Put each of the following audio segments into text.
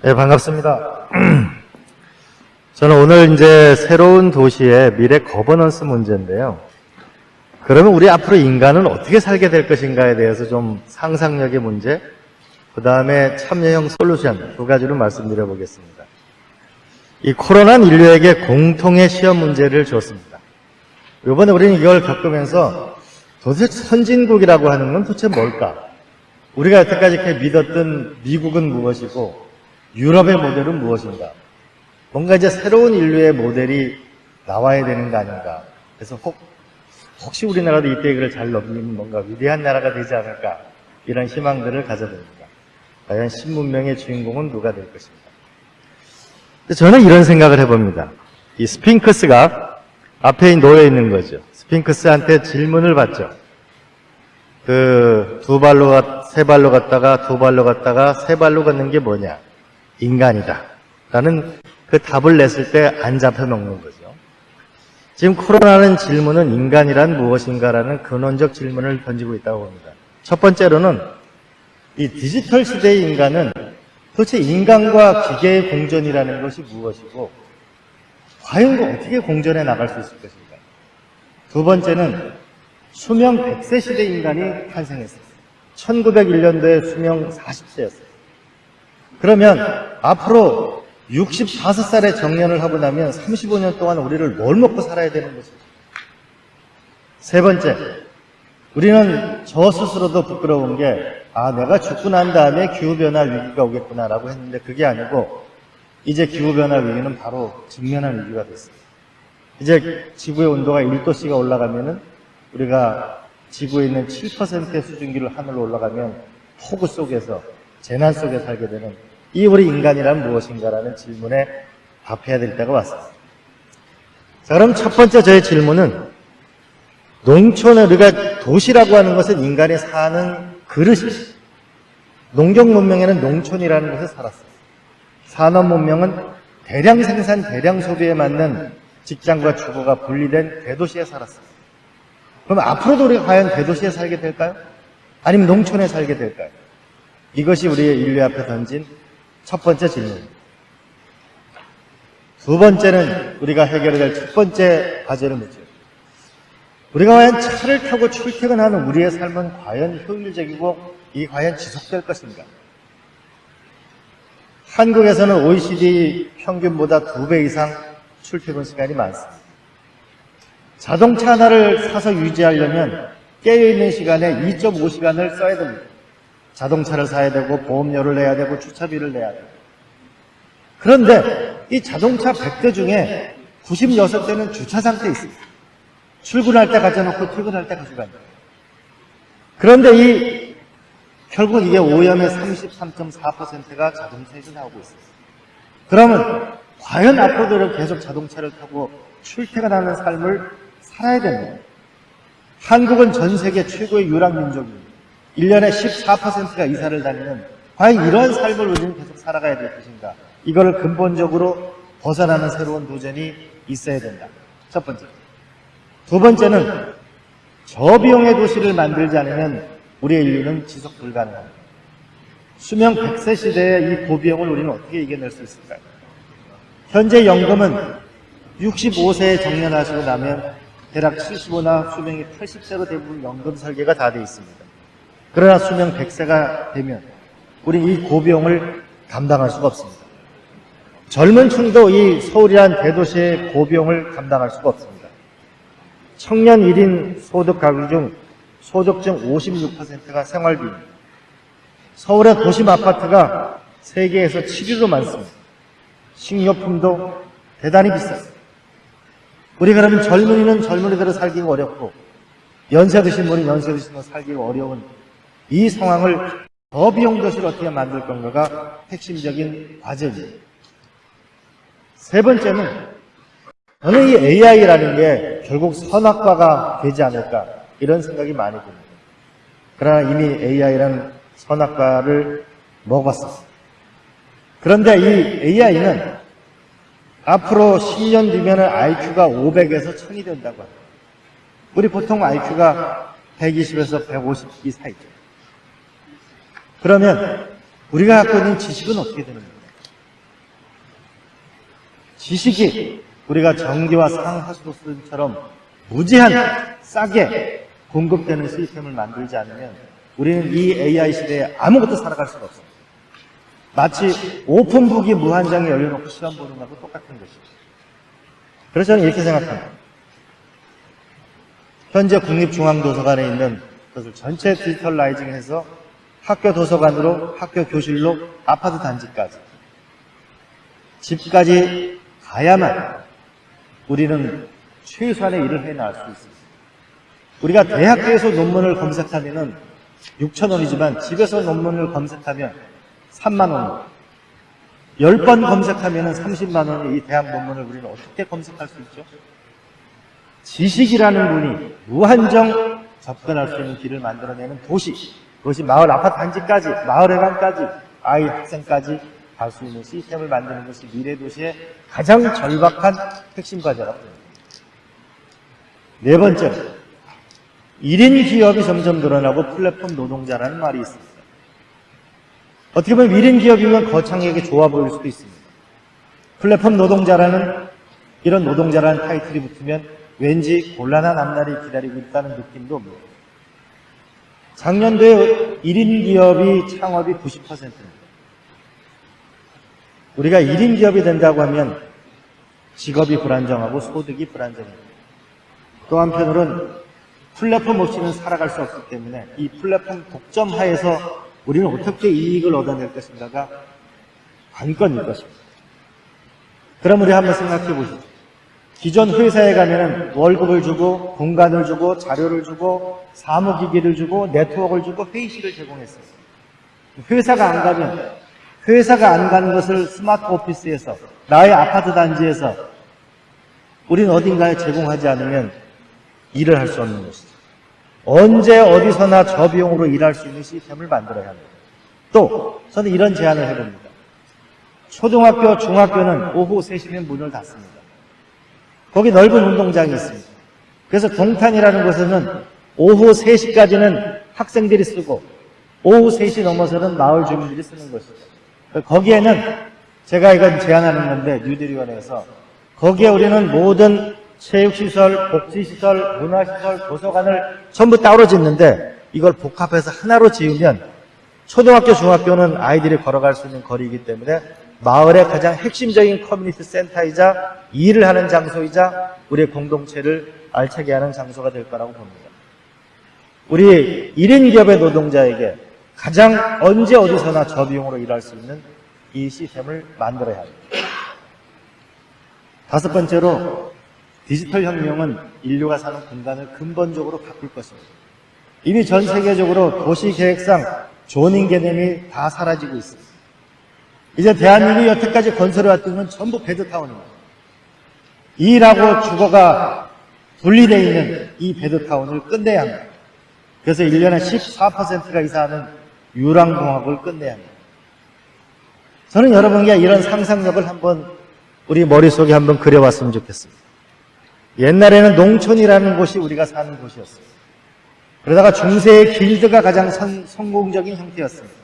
네, 반갑습니다. 저는 오늘 이제 새로운 도시의 미래 거버넌스 문제인데요. 그러면 우리 앞으로 인간은 어떻게 살게 될 것인가에 대해서 좀 상상력의 문제, 그 다음에 참여형 솔루션 두 가지로 말씀드려 보겠습니다. 이 코로나는 인류에게 공통의 시험 문제를 줬습니다. 이번에 우리는 이걸 겪으면서 도대체 선진국이라고 하는 건 도대체 뭘까? 우리가 여태까지 이렇게 믿었던 미국은 무엇이고 유럽의 모델은 무엇인가? 뭔가 이제 새로운 인류의 모델이 나와야 되는 거 아닌가? 그래서 혹, 혹시 우리나라도 이때 그를 잘 넘기면 뭔가 위대한 나라가 되지 않을까? 이런 희망들을 가져봅니다. 과연 신문명의 주인공은 누가 될 것인가? 저는 이런 생각을 해봅니다. 이 스핑크스가 앞에 놓여 있는 거죠. 스핑크스한테 질문을 받죠. 그 두 발로 갔, 세 발로 갔다가 두 발로 갔다가 세 발로 걷는 게 뭐냐? 인간이다. 라는 그 답을 냈을 때 안 잡혀 먹는 거죠. 지금 코로나는 질문은 인간이란 무엇인가라는 근원적 질문을 던지고 있다고 봅니다. 첫 번째로는 이 디지털 시대의 인간은 도대체 인간과 기계의 공존이라는 것이 무엇이고 과연 그 어떻게 공존해 나갈 수 있을 것인가. 두 번째는 수명 100세 시대 인간이 탄생했어요. 1901년도에 수명 40세였어요. 그러면 앞으로 65살에 정년을 하고 나면 35년 동안 우리를 뭘 먹고 살아야 되는 것이죠. 세 번째, 우리는 저 스스로도 부끄러운 게, 아, 내가 죽고 난 다음에 기후변화 위기가 오겠구나라고 했는데 그게 아니고, 이제 기후변화 위기는 바로 직면한 위기가 됐어요. 이제 지구의 온도가 1도씨가 올라가면은 우리가 지구에 있는 7%의 수증기를 하늘로 올라가면 폭우 속에서 재난 속에 살게 되는 이 우리 인간이란 무엇인가라는 질문에 답해야 될 때가 왔습니다. 자, 그럼 첫 번째 저의 질문은 농촌에 우리가 도시라고 하는 것은 인간이 사는 그릇이 농경 문명에는 농촌이라는 곳에 살았어요. 산업 문명은 대량 생산, 대량 소비에 맞는 직장과 주거가 분리된 대도시에 살았어요. 그럼 앞으로도 우리가 과연 대도시에 살게 될까요? 아니면 농촌에 살게 될까요? 이것이 우리의 인류 앞에 던진 첫 번째 질문입니다. 두 번째는 우리가 해결해야 될 첫 번째 과제를 묻죠. 우리가 과연 차를 타고 출퇴근하는 우리의 삶은 과연 효율적이고 이 과연 지속될 것인가? 한국에서는 OECD 평균보다 두 배 이상 출퇴근 시간이 많습니다. 자동차 하나를 사서 유지하려면 깨어있는 시간에 2.5시간을 써야 됩니다. 자동차를 사야 되고 보험료를 내야 되고 주차비를 내야 되고 그런데 이 자동차 100대 중에 96대는 주차 상태에 있습니다. 출근할 때 가져놓고 퇴근할 때 가져가요. 그런데 이 결국 이게 오염의 33.4%가 자동차에서 나오고 있어요. 그러면 과연 앞으로도 계속 자동차를 타고 출퇴근하는 삶을 살아야 됩니다. 한국은 전 세계 최고의 유랑민족입니다. 1년에 14%가 이사를 다니는 과연 이런 삶을 우리는 계속 살아가야 될 것인가? 이거를 근본적으로 벗어나는 새로운 도전이 있어야 된다. 첫 번째. 두 번째는 저비용의 도시를 만들지 않으면 우리의 인류는 지속 불가능합니다. 수명 100세 시대의 이 고비용을 우리는 어떻게 이겨낼 수 있을까요? 현재 연금은 65세에 정년하시고 나면 대략 75나 수명이 80세로 대부분 연금 설계가 다 되어 있습니다. 그러나 수명 100세가 되면 우리 이 고비용을 감당할 수가 없습니다. 젊은 층도 이 서울이란 대도시의 고비용을 감당할 수가 없습니다. 청년 1인 소득 가구 중 소득 중 56%가 생활비입니다. 서울의 도심 아파트가 세계에서 7위로 많습니다. 식료품도 대단히 비쌌습니다. 우리 그러면 젊은이는 젊은이대로 살기가 어렵고 연세 드신 분은 연세 드신 분 살기가 어려운 이 상황을 저비용 도시를 어떻게 만들 건가가 핵심적인 과제입니다. 세 번째는 저는 이 AI라는 게 결국 선악과가 되지 않을까 이런 생각이 많이 듭니다. 그러나 이미 AI라는 선악과를 먹었습니다. 그런데 이 AI는 앞으로 10년 뒤면 IQ가 500에서 1000이 된다고 합니다. 우리 보통 IQ가 120에서 150 이 사이죠. 그러면 우리가 갖고 있는 지식은 어떻게 되는 겁니까? 지식이 우리가 전기와 상하수도처럼 무제한 싸게 공급되는 시스템을 만들지 않으면 우리는 이 AI 시대에 아무것도 살아갈 수가 없습니다. 마치 오픈북이 무한장에 열려놓고 시험 보는 거하고 똑같은 것이죠. 그래서 저는 이렇게 생각합니다. 현재 국립중앙도서관에 있는 것을 전체 디지털라이징해서 학교 도서관으로, 학교 교실로, 아파트 단지까지, 집까지 가야만 우리는 최소한의 일을 해나갈 수 있습니다. 우리가 대학교에서 논문을 검색하면은 6천 원이지만 집에서 논문을 검색하면 3만 원. 10번 검색하면 30만 원의 이 대학 논문을 우리는 어떻게 검색할 수 있죠? 지식이라는 분이 무한정 접근할 수 있는 길을 만들어내는 도시, 그것이 마을 아파트 단지까지, 마을 해관까지, 아이 학생까지 갈 수 있는 시스템을 만드는 것이 미래 도시의 가장 절박한 핵심 과제라고 봅니다. 네 번째로, 1인 기업이 점점 늘어나고 플랫폼 노동자라는 말이 있습니다. 어떻게 보면 1인 기업이면 거창하게 좋아 보일 수도 있습니다. 플랫폼 노동자라는 이런 노동자라는 타이틀이 붙으면 왠지 곤란한 앞날이 기다리고 있다는 느낌도 옵니다. 작년도에 1인 기업이 창업이 90%입니다. 우리가 1인 기업이 된다고 하면 직업이 불안정하고 소득이 불안정합니다. 또 한편으로는 플랫폼 없이는 살아갈 수 없기 때문에 이 플랫폼 독점 하에서 우리는 어떻게 이익을 얻어낼 것인가가 관건일 것입니다. 그럼 우리 한번 생각해 보시죠. 기존 회사에 가면은 월급을 주고 공간을 주고 자료를 주고 사무기기를 주고 네트워크를 주고 회의실을 제공했어요. 회사가 안 가면 회사가 안 가는 것을 스마트 오피스에서 나의 아파트 단지에서 우리는 어딘가에 제공하지 않으면 일을 할 수 없는 것이죠. 언제 어디서나 저비용으로 일할 수 있는 시스템을 만들어야 합니다. 또 저는 이런 제안을 해봅니다. 초등학교, 중학교는 오후 3시면 문을 닫습니다. 거기 넓은 운동장이 있습니다. 그래서 동탄이라는 곳에는 오후 3시까지는 학생들이 쓰고 오후 3시 넘어서는 마을 주민들이 쓰는 것이죠. 거기에는 제가 이건 제안하는 건데 뉴딜위원회에서 거기에 우리는 모든 체육시설, 복지시설, 문화시설, 도서관을 전부 따로 짓는데 이걸 복합해서 하나로 지으면 초등학교, 중학교는 아이들이 걸어갈 수 있는 거리이기 때문에 마을의 가장 핵심적인 커뮤니티 센터이자 일을 하는 장소이자 우리의 공동체를 알차게 하는 장소가 될 거라고 봅니다. 우리 1인 기업의 노동자에게 가장 언제 어디서나 저비용으로 일할 수 있는 이 시스템을 만들어야 합니다. 다섯 번째로 디지털 혁명은 인류가 사는 공간을 근본적으로 바꿀 것입니다. 이미 전 세계적으로 도시 계획상 조닝 개념이 다 사라지고 있습니다. 이제 대한민국이 여태까지 건설해왔던 건 전부 베드타운입니다. 일하고 주거가 분리되어 있는 이 베드타운을 끝내야 합니다. 그래서 1년에 14%가 이사하는 유랑공학을 끝내야 합니다. 저는 여러분께 이런 상상력을 한번 우리 머릿속에 한번 그려봤으면 좋겠습니다. 옛날에는 농촌이라는 곳이 우리가 사는 곳이었어요. 그러다가 중세의 길드가 가장 선, 성공적인 형태였습니다.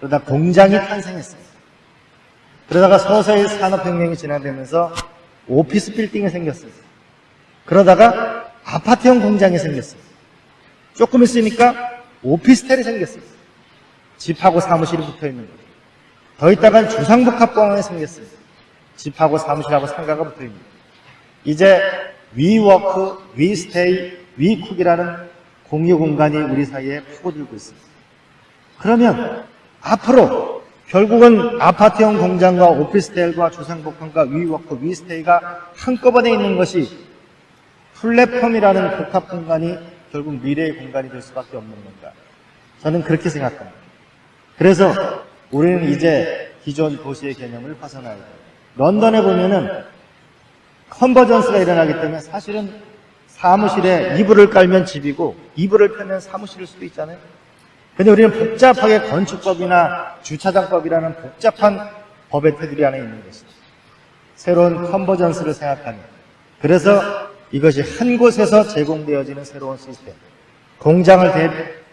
그러다 공장이 탄생했습니다. 그러다가 서서히 산업혁명이 진행되면서 오피스 빌딩이 생겼습니다. 그러다가 아파트형 공장이 생겼습니다. 조금 있으니까 오피스텔이 생겼습니다. 집하고 사무실이 붙어 있는 거죠. 더 있다간 주상복합공항이 생겼습니다. 집하고 사무실하고 상가가 붙어 있습니다. 이제 위워크, 위스테이, 위쿡이라는 공유 공간이 우리 사이에 파고들고 있습니다. 그러면 앞으로 결국은 아파트형 공장과 오피스텔과 주상복합과 위워크, 위스테이가 한꺼번에 있는 것이 플랫폼이라는 복합 공간이 결국 미래의 공간이 될 수밖에 없는 건가. 저는 그렇게 생각합니다. 그래서 우리는 이제 기존 도시의 개념을 벗어나야 돼요. 런던에 보면은 컨버전스가 일어나기 때문에 사실은 사무실에 이불을 깔면 집이고 이불을 펴면 사무실일 수도 있잖아요. 근데 우리는 복잡하게 건축법이나 주차장법이라는 복잡한 법의 테두리 안에 있는 것이죠. 새로운 컨버전스를 생각하는. 그래서 이것이 한 곳에서 제공되어지는 새로운 시스템. 공장을 대,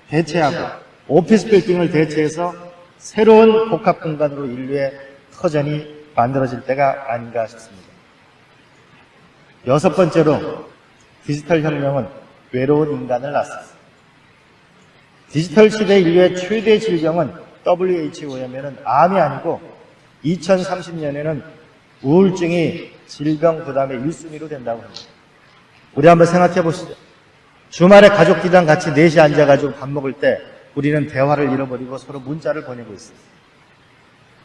대체하고 오피스 빌딩을 대체해서 새로운 복합 공간으로 인류의 터전이 만들어질 때가 아닌가 싶습니다. 여섯 번째로 디지털 혁명은 외로운 인간을 낳았습니다. 디지털 시대 인류의 최대 질병은 WHO에는 암이 아니고 2030년에는 우울증이 질병 부담의 1순위로 된다고 합니다. 우리 한번 생각해 보시죠. 주말에 가족들이랑 같이 넷이 앉아가지고 밥 먹을 때 우리는 대화를 잃어버리고 서로 문자를 보내고 있습니다.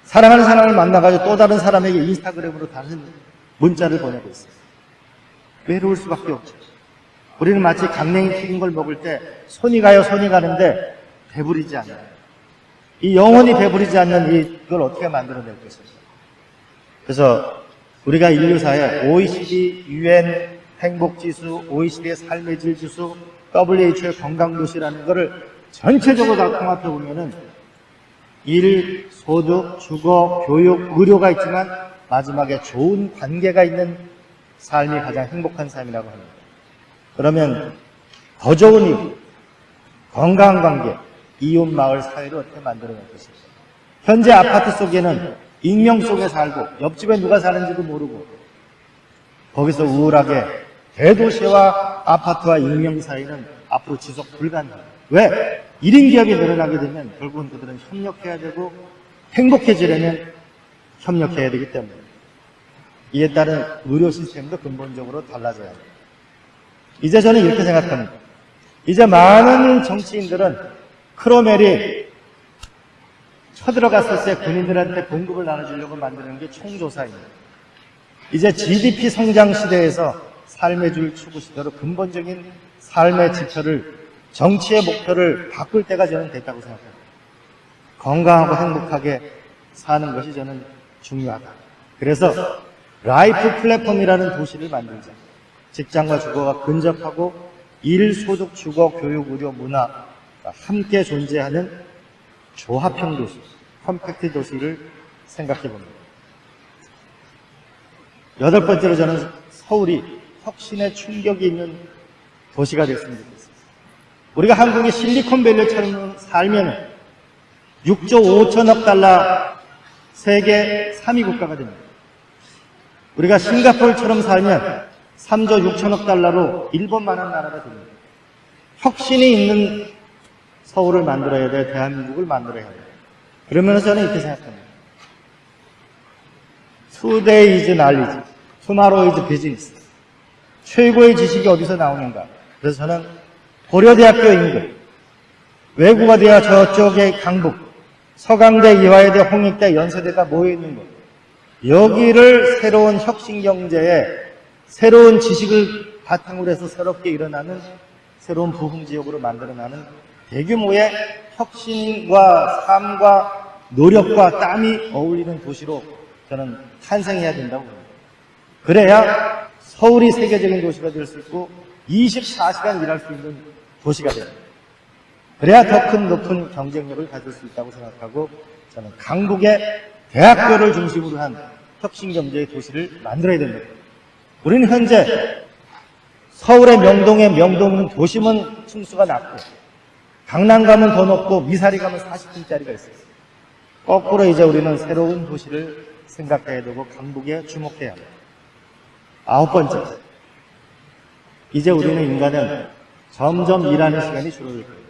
사랑하는 사람을 만나가지고 또 다른 사람에게 인스타그램으로 다른 문자를 보내고 있습니다. 외로울 수밖에 없죠. 우리는 마치 강냉이 튀긴 걸 먹을 때 손이 가요, 손이 가는데 배부리지 않아요. 이 영원히 배부리지 않는 이걸 어떻게 만들어낼 것인가. 그래서 우리가 인류사에 OECD, UN 행복지수, OECD의 삶의 질 지수, WHO의 건강도시라는 것을 전체적으로 다 통합해 보면은 일, 소득, 주거, 교육, 의료가 있지만 마지막에 좋은 관계가 있는 삶이 가장 행복한 삶이라고 합니다. 그러면 더 좋은 이유, 건강한 관계, 이웃 마을 사회를 어떻게 만들어낼 것인가. 현재 아파트 속에는 익명 속에 살고 옆집에 누가 사는지도 모르고 거기서 우울하게 대도시와 아파트와 익명 사이는 앞으로 지속 불가능합니다. 왜? 1인 기업이 늘어나게 되면 결국은 그들은 협력해야 되고 행복해지려면 협력해야 되기 때문에 이에 따른 의료 시스템도 근본적으로 달라져야 합니다. 이제 저는 이렇게 생각합니다. 이제 많은 정치인들은 크롬웰이 쳐들어갔을 때 군인들한테 봉급을 나눠주려고 만드는 게 총조사입니다. 이제 GDP 성장 시대에서 삶의 질 추구 시대로 근본적인 삶의 지표를 정치의 목표를 바꿀 때가 저는 됐다고 생각합니다. 건강하고 행복하게 사는 것이 저는 중요하다. 그래서 life 플랫폼이라는 도시를 만들자. 직장과 주거가 근접하고 일, 소득, 주거, 교육, 의료, 문화 함께 존재하는 조합형 도시, 컴팩트 도시를 생각해 봅니다. 여덟 번째로 저는 서울이 혁신의 충격이 있는 도시가 됐으면 좋겠습니다. 우리가 한국의 실리콘밸리처럼 살면 6조 5천억 달러 세계 3위 국가가 됩니다. 우리가 싱가포르처럼 살면 3조 6천억 달러로 일본만한 나라가 됩니다. 혁신이 있는 서울을 만들어야 돼, 대한민국을 만들어야 돼. 그러면서 저는 이렇게 생각합니다. Today is knowledge, tomorrow. 최고의 지식이 어디서 나오는가? 그래서 저는 고려대학교 인근, 외국어대와 저쪽에 강북, 서강대, 이화여대, 홍익대, 연세대가 모여있는 곳. 여기를 새로운 혁신경제에 새로운 지식을 바탕으로 해서 새롭게 일어나는 새로운 부흥지역으로 만들어나는 대규모의 혁신과 삶과 노력과 땀이 어울리는 도시로 저는 탄생해야 된다고 봅니다. 그래야 서울이 세계적인 도시가 될 수 있고 24시간 일할 수 있는 도시가 됩니다. 그래야 더 큰 높은 경쟁력을 가질 수 있다고 생각하고 저는 강북의 대학교를 중심으로 한 혁신경제의 도시를 만들어야 됩니다. 우리는 현재 서울의 명동의 명동은 도심은 층수가 낮고 강남 가면 더 높고 미사리 가면 40층짜리가 있어요. 거꾸로 이제 우리는 새로운 도시를 생각해야 되고 강북에 주목해야 합니다. 아홉 번째, 이제 우리는 인간은 점점 일하는 시간이 줄어들 거예요.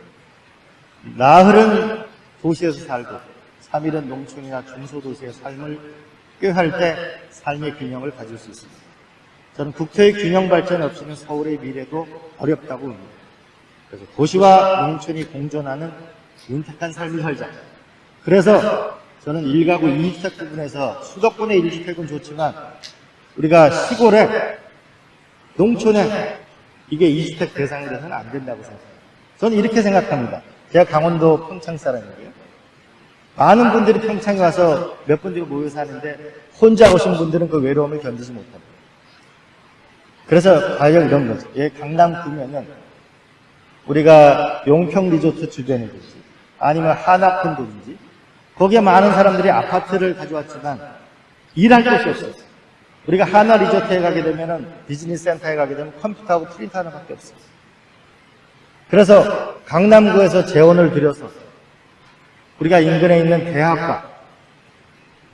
나흘은 도시에서 살고 3일은 농촌이나 중소도시의 삶을 꾀할 때 삶의 균형을 가질 수 있습니다. 저는 국토의 균형 발전 없이는 서울의 미래도 어렵다고 봅니다. 그래서 도시와 농촌이 공존하는 윤택한 삶을 살자. 그래서 저는 일가구 2주택 부분에서 수도권의 1주택은 좋지만 우리가 시골에 농촌에 이게 2주택 대상이 돼서는 안 된다고 생각합니다. 저는 이렇게 생각합니다. 제가 강원도 평창 사람이고요. 많은 분들이 평창에 와서 몇 분들이 모여 사는데 혼자 오신 분들은 그 외로움을 견디지 못합니다. 그래서 과연 이런 거죠. 예, 강남 구면은 우리가 용평 리조트 주변이든지 아니면 한화콘도든지 거기에 많은 사람들이 아파트를 가져왔지만 일할 곳이 없어요. 우리가 한화 리조트에 가게 되면은 비즈니스 센터에 가게 되면 컴퓨터하고 프린터 하나밖에 없어요. 그래서 강남구에서 재원을 들여서 우리가 인근에 있는 대학과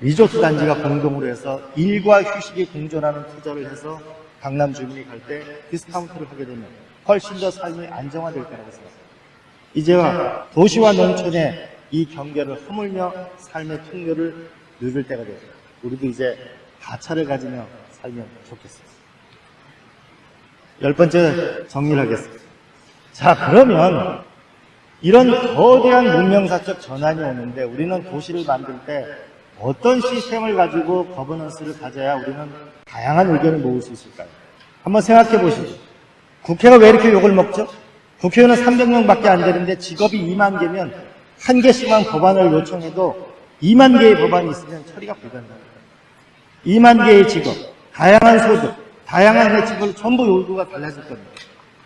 리조트 단지가 공동으로 해서 일과 휴식이 공존하는 투자를 해서 강남 주민이 갈 때 디스카운트를 하게 되면 훨씬 더 삶이 안정화될 거라고 생각합니다. 이제와 도시와 농촌의 이 경계를 허물며 삶의 풍요를 누릴 때가 되죠. 우리도 이제 가차를 가지며 살면 좋겠습니다. 열 번째 정리를 하겠습니다. 자, 그러면 이런 거대한 문명사적 전환이 오는데 우리는 도시를 만들 때 어떤 시스템을 가지고 거버넌스를 가져야 우리는 다양한 의견을 모을 수 있을까요? 한번 생각해 보시죠. 국회가 왜 이렇게 욕을 먹죠? 국회의원은 300명밖에 안 되는데 직업이 2만 개면 한 개씩만 법안을 요청해도 2만 개의 법안이 있으면 처리가 불가능합니다. 2만 개의 직업, 다양한 소득, 다양한 혜택을 전부 요구가 달라질 겁니다.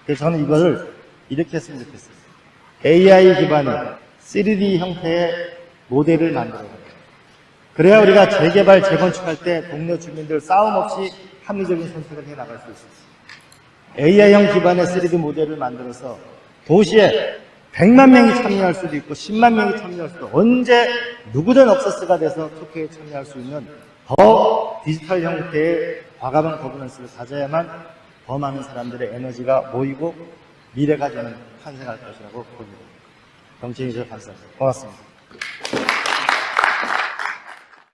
그래서 저는 이거를 이렇게 했으면 좋겠어요. AI 기반의 3D 형태의 모델을 합니다. 그래야 우리가 재개발, 재건축할 때 동네 주민들 싸움 없이 합리적인 선택을 해 나갈 수 있습니다. AI형 기반의 3D 모델을 만들어서 도시에 100만 명이 참여할 수도 있고 10만 명이 참여할 수도 언제 누구든 억서스가 돼서 투표에 참여할 수 있는 더 디지털 형태의 과감한 거버넌스를 가져야만 더 많은 사람들의 에너지가 모이고 미래가 저는 탄생할 것이라고 봅니다. 정치인이 감사합니다. 고맙습니다.